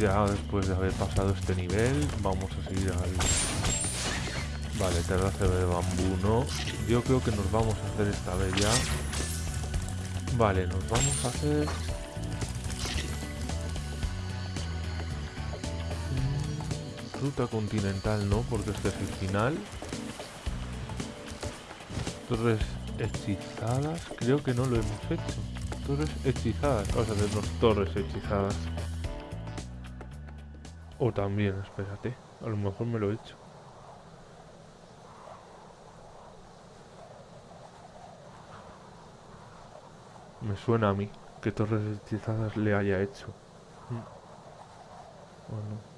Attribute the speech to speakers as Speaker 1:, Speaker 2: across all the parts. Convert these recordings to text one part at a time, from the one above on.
Speaker 1: ya después de haber pasado este nivel, vamos a seguir al... Vale, terraza de bambú no. Yo creo que nos vamos a hacer esta vez ya. Vale, nos vamos a hacer... Ruta continental no, porque este es el final. Torres hechizadas, creo que no lo hemos hecho. Torres hechizadas, vamos a hacernos torres hechizadas. O también, espérate, a lo mejor me lo he hecho. Me suena a mí que torres hechizadas le haya hecho. ¿O no?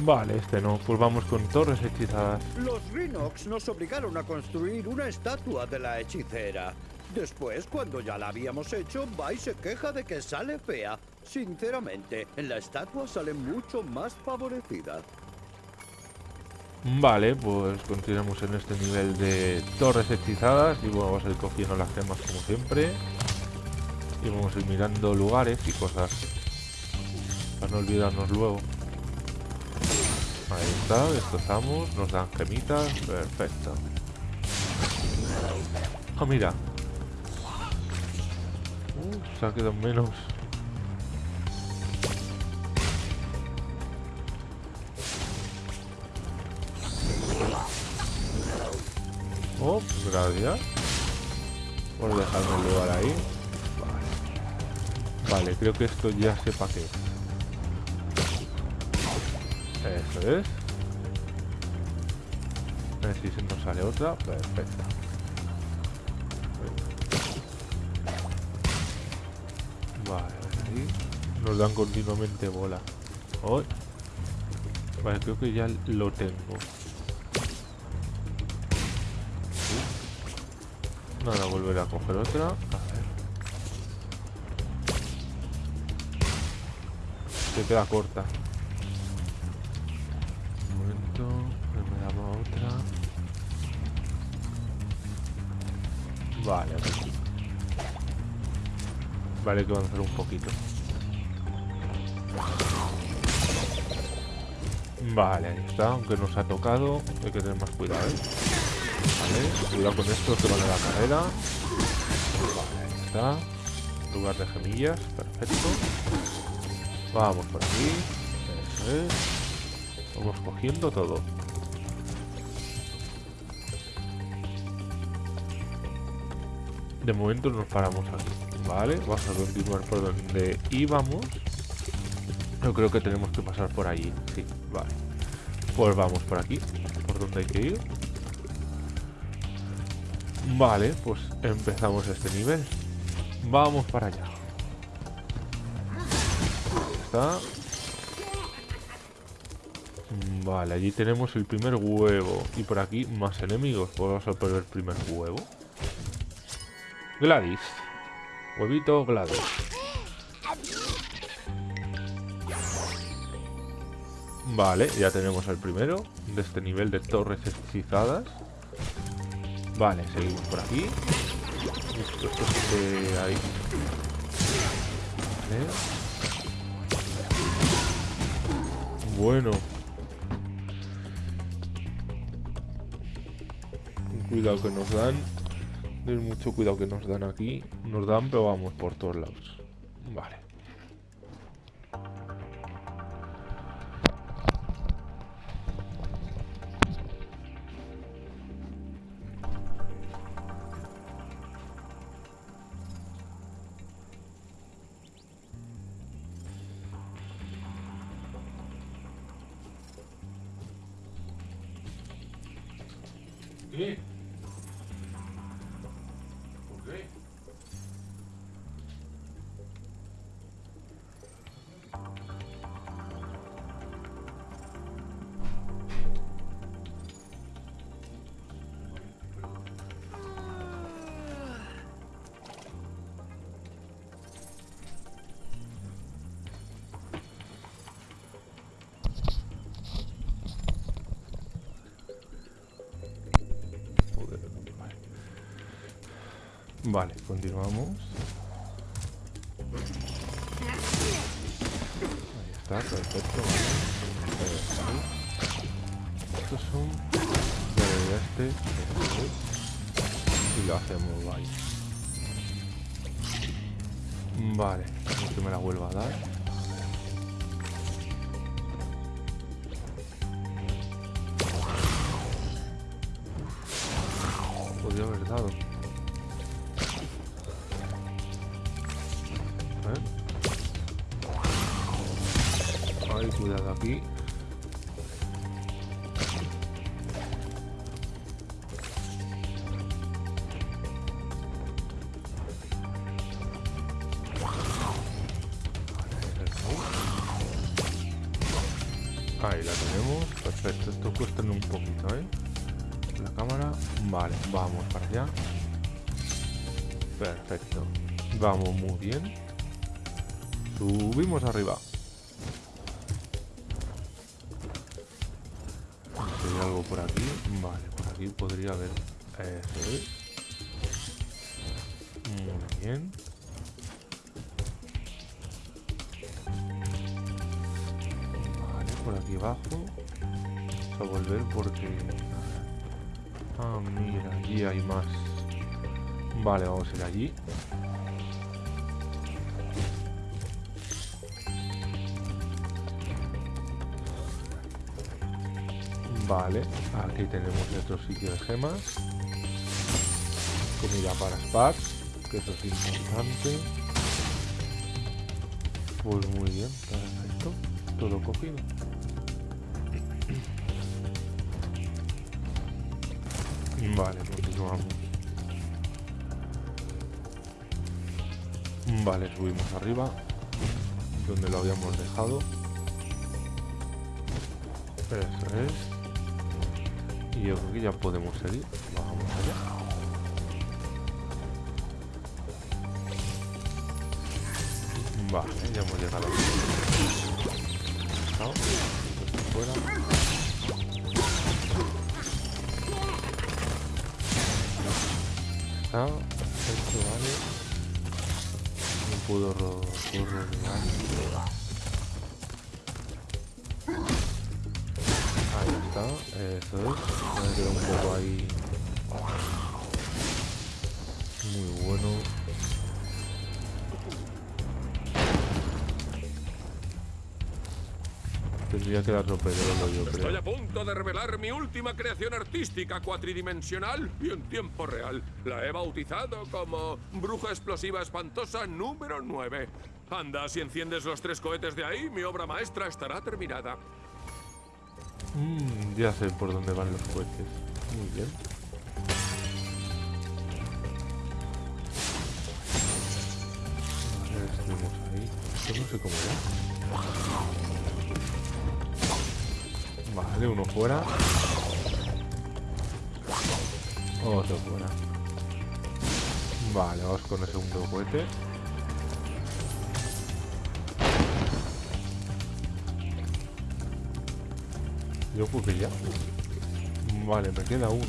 Speaker 1: Vale, este no. Pues vamos con torres hechizadas.
Speaker 2: Los Rhinox nos obligaron a construir una estatua de la hechicera. Después, cuando ya la habíamos hecho, Va y se queja de que sale fea. Sinceramente, en la estatua sale mucho más favorecida.
Speaker 1: Vale, pues continuamos en este nivel de torres hechizadas y vamos a ir cogiendo las gemas como siempre. Y vamos a ir mirando lugares y cosas. Para no olvidarnos luego. Ahí está, destrozamos, nos dan gemitas, perfecto. Ah, mira. Uh, se ha quedado menos. Oh, gracias. Por dejarme el lugar ahí. Vale. Creo que esto ya sepa qué Eso es. A ver si se nos sale otra. Perfecto. Vale, ahí. Nos dan continuamente bola. Oh. Vale, creo que ya lo tengo. Nada, volver a coger otra. A ver. Se queda corta. Vale, aquí. Vale, hay que avanzar un poquito. Vale, ahí está. Aunque nos ha tocado, hay que tener más cuidado, ¿eh? Vale, cuidado con esto que van a la carrera. Vale, ahí está. Lugar de gemillas, perfecto. Vamos por aquí. Vamos cogiendo todo. De momento nos paramos aquí. Vale, vamos a continuar por donde íbamos. Yo creo que tenemos que pasar por allí. Sí, vale. Pues vamos por aquí. Por donde hay que ir. Vale, pues empezamos este nivel. Vamos para allá. Está. Vale, allí tenemos el primer huevo. Y por aquí más enemigos. Pues vamos a por el primer huevo. Gladys. Huevito Gladys. Vale, ya tenemos el primero de este nivel de torres hechizadas. Vale, seguimos por aquí. Esto, esto que hay. Vale. Bueno. Cuidado que nos dan. Ten mucho cuidado que nos dan aquí. Nos dan, pero vamos por todos lados. Vale. Vale, continuamos. Ahí está, perfecto. Estos son... Vale, este. este. Y lo hacemos, vale. Vale, que me la vuelva a dar. Podría haber dado. Ahí la tenemos, perfecto, esto cuesta un poquito, ¿eh? La cámara, vale, vamos para allá. Perfecto, vamos muy bien. Subimos arriba. ¿Hay algo por aquí? Vale, por aquí podría haber Eso es. Muy bien aquí abajo a volver porque... Ah, mira, allí hay más. Vale, vamos a ir allí. Vale, aquí tenemos otro sitio de gemas. Comida para Sparks Que eso es importante. Pues muy bien, perfecto. Todo cogido Vale, continuamos. Vale, subimos arriba. Donde lo habíamos dejado. Eso es. Y yo creo que ya podemos seguir. Vamos allá. Vale, ya hemos llegado fuera. Está. Esto vale. No puedo rodear. Ahí está. Eso es. Me queda un poco ahí. Muy bueno. Tendría que dar rompedero yo creo.
Speaker 3: Estoy a punto de revelar mi última creación artística cuatridimensional y en tiempo real. La he bautizado como Bruja Explosiva Espantosa número 9. Anda, si enciendes los tres cohetes de ahí, mi obra maestra estará terminada.
Speaker 1: Mmm, ya sé por dónde van los cohetes. Muy bien. Vale, ahí. Esto no sé cómo era. Vale, uno fuera. Otro fuera. Vale, vamos con el segundo cohete. Yo que ya. Vale, me queda uno.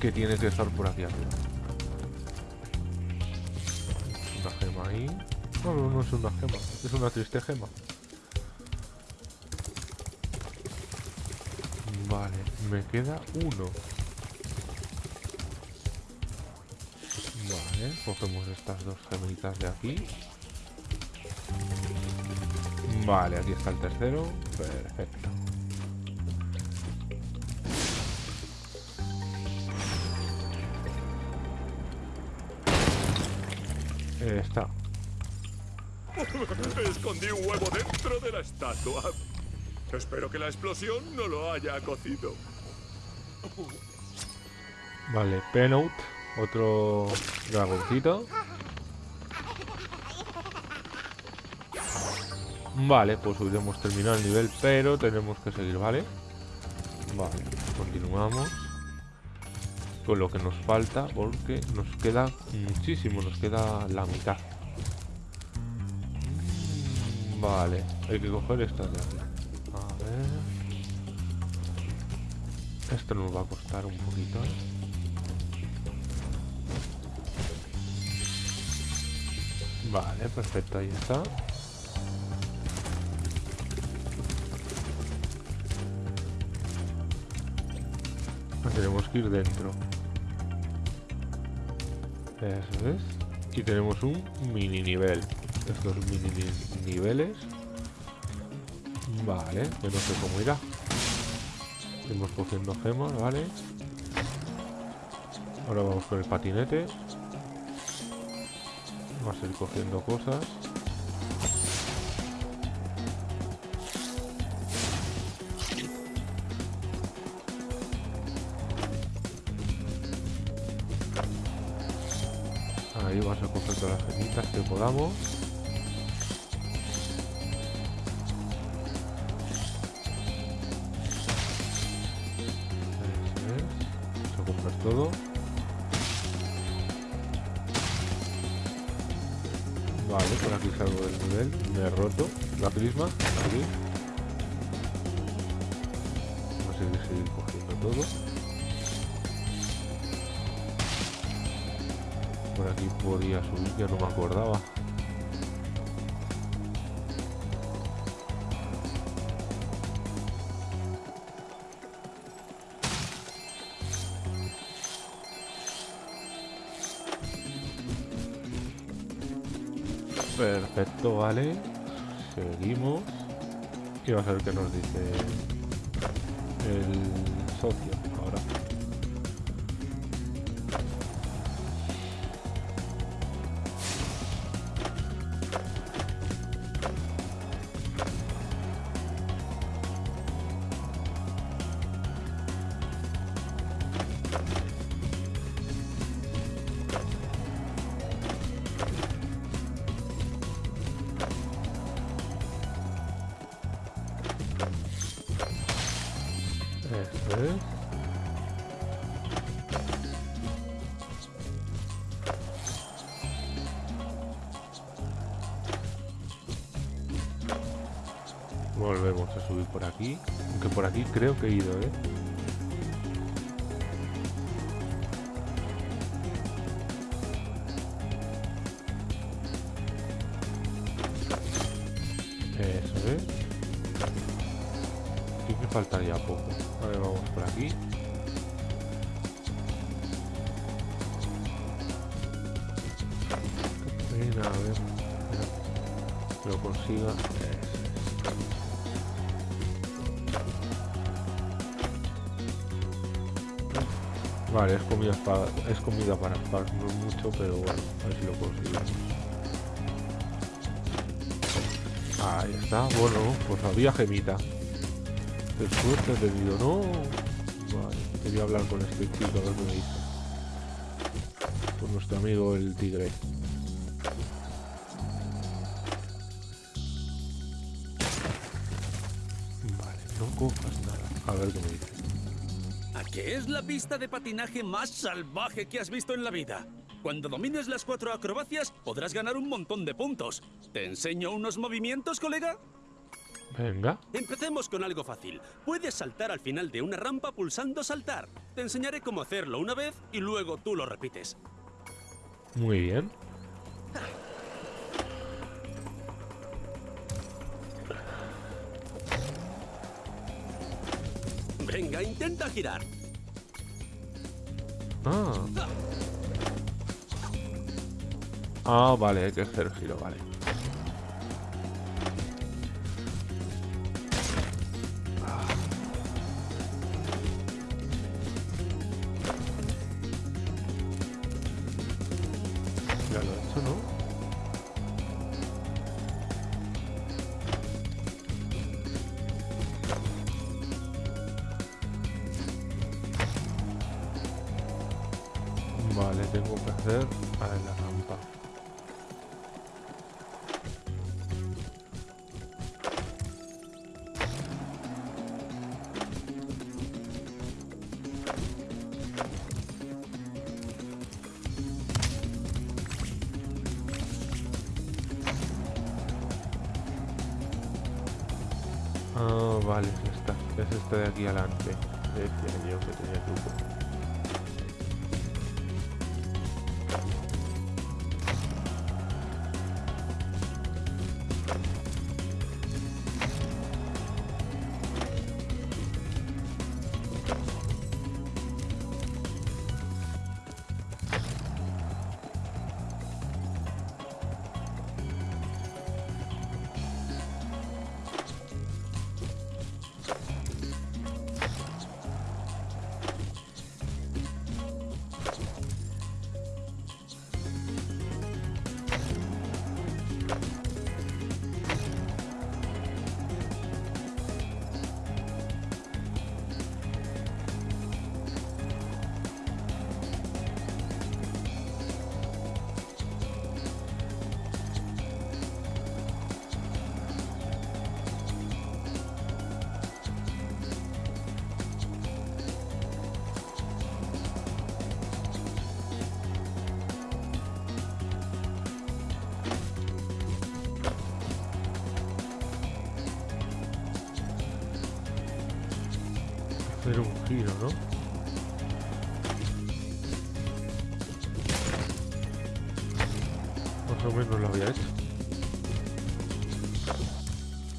Speaker 1: Que tiene que estar por aquí arriba. Una gema ahí. No, no, no es una gema. Es una triste gema. Me queda uno. Vale, cogemos estas dos gemitas de aquí. Vale, aquí está el tercero. Perfecto. Está.
Speaker 3: Escondí un huevo dentro de la estatua. Espero que la explosión no lo haya cocido.
Speaker 1: Vale, Penout, otro dragoncito. Vale, pues hubiéramos terminado el nivel, pero tenemos que seguir, ¿vale? Vale, continuamos con lo que nos falta, porque nos queda muchísimo, nos queda la mitad. Vale, hay que coger estas de aquí. Esto nos va a costar un poquito. ¿eh? Vale, perfecto, ahí está. Tenemos que ir dentro. Eso es. Y tenemos un mini nivel. Estos mini niveles. Vale, que no sé cómo irá. Estamos cogiendo gemas, vale. Ahora vamos con el patinete. Vamos a ir cogiendo cosas. Ahí vamos a coger todas las gemitas que podamos. Todo. Vale, por aquí salgo del nivel. Me he roto la prisma. Aquí. Vamos a seguir, cogiendo todo. Por aquí podía subir, ya no me acordaba. Perfecto, vale. Seguimos. Y vamos a ver qué nos dice el socio Eso es. Volvemos a subir por aquí. Aunque por aquí creo que he ido, ¿eh? Lo consiga. Vale, es comida, para, es comida para no mucho, pero bueno, a ver si lo conseguimos. Ahí está, bueno, pues había gemita. Qué suerte he tenido, ¿no? Vale, quería hablar con este chico, a ver qué me dice. Con nuestro amigo el tigre. ¿A qué
Speaker 4: es la pista de patinaje más salvaje que has visto en la vida? Cuando domines las cuatro acrobacias, podrás ganar un montón de puntos. ¿Te enseño unos movimientos, colega?
Speaker 1: Venga.
Speaker 4: Empecemos con algo fácil. Puedes saltar al final de una rampa pulsando saltar. Te enseñaré cómo hacerlo una vez y luego tú lo repites.
Speaker 1: Muy bien.
Speaker 4: Venga, intenta girar.
Speaker 1: Ah. Ah, vale, hay que hacer giro, vale. Tengo que hacer a la rampa. Ah, vale, es esta. Es esta de aquí adelante. Decía yo que tenía truco. Hacer un giro, ¿no? Más o menos lo había hecho.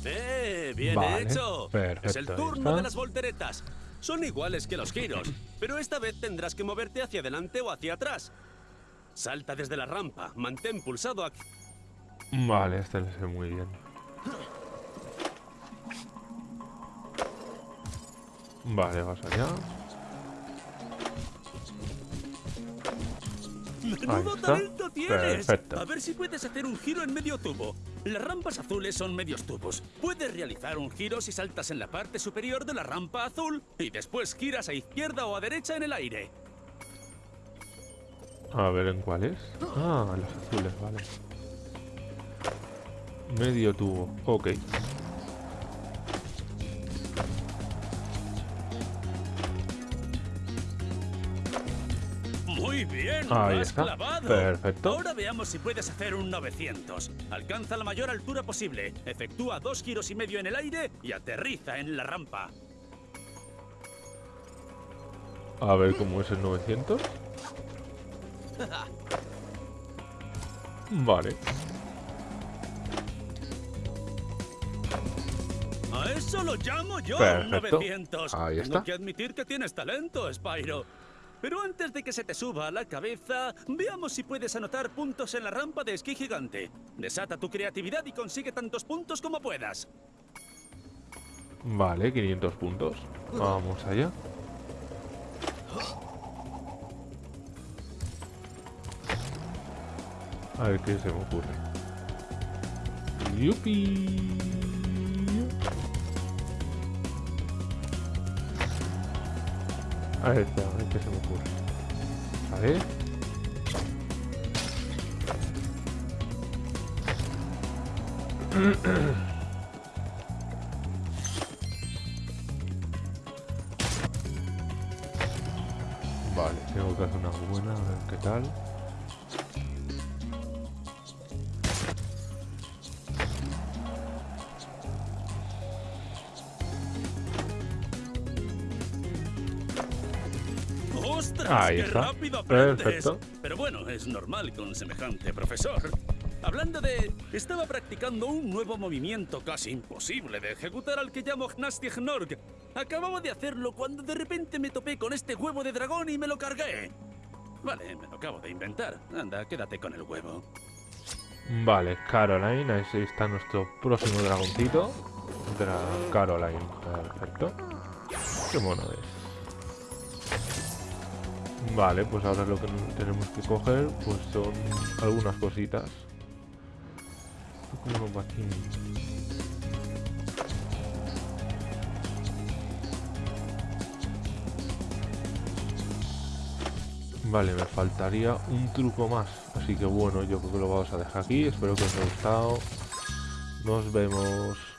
Speaker 4: ¡Eh! ¡Bien
Speaker 1: Vale,
Speaker 4: hecho! es el turno de las volteretas. Son iguales que los giros, pero esta vez tendrás que moverte hacia adelante o hacia atrás. Salta desde la rampa, mantén pulsado aquí.
Speaker 1: Vale, este le sé muy bien. Vale, vas allá.
Speaker 4: ¡Menudo talento tienes!
Speaker 1: Perfecto.
Speaker 4: A ver si puedes hacer un giro en medio tubo. Las rampas azules son medios tubos. Puedes realizar un giro si saltas en la parte superior de la rampa azul y después giras a izquierda o a derecha en el aire.
Speaker 1: A ver en cuál es. Ah, los azules, vale. Medio tubo, ok.
Speaker 4: Bien,
Speaker 1: Ahí
Speaker 4: has
Speaker 1: está.
Speaker 4: clavado.
Speaker 1: Perfecto.
Speaker 4: Ahora veamos si puedes hacer un 900. Alcanza la mayor altura posible, efectúa dos giros y medio en el aire y aterriza en la rampa.
Speaker 1: A ver cómo es el 900. Vale.
Speaker 4: A eso lo llamo yo
Speaker 1: Perfecto.
Speaker 4: 900.
Speaker 1: Ahí
Speaker 4: Tengo
Speaker 1: está.
Speaker 4: que admitir que tienes talento, Spyro. Pero antes de que se te suba a la cabeza, veamos si puedes anotar puntos en la rampa de esquí gigante. Desata tu creatividad y consigue tantos puntos como puedas.
Speaker 1: Vale, 500 puntos. Vamos allá. A ver qué se me ocurre. ¡Yupi! A ver, espera, a ver qué se me ocurre. A ver. Vale, tengo que hacer una buena, a ver qué tal. Ahí
Speaker 4: ¡Qué
Speaker 1: está.
Speaker 4: rápido aprendes!
Speaker 1: Perfecto.
Speaker 4: Pero bueno, es normal con semejante profesor. Hablando de... Estaba practicando un nuevo movimiento casi imposible de ejecutar al que llamo Gnastignorg. Acababa de hacerlo cuando de repente me topé con este huevo de dragón y me lo cargué. Vale, me lo acabo de inventar. Anda, quédate con el huevo.
Speaker 1: Vale, Caroline, ahí está nuestro próximo dragoncito. Dra Caroline, perfecto. Qué mono es. Vale, pues ahora lo que tenemos que coger pues son algunas cositas. Vale, me faltaría un truco más. Así que bueno, yo creo que lo vamos a dejar aquí. Espero que os haya gustado. Nos vemos.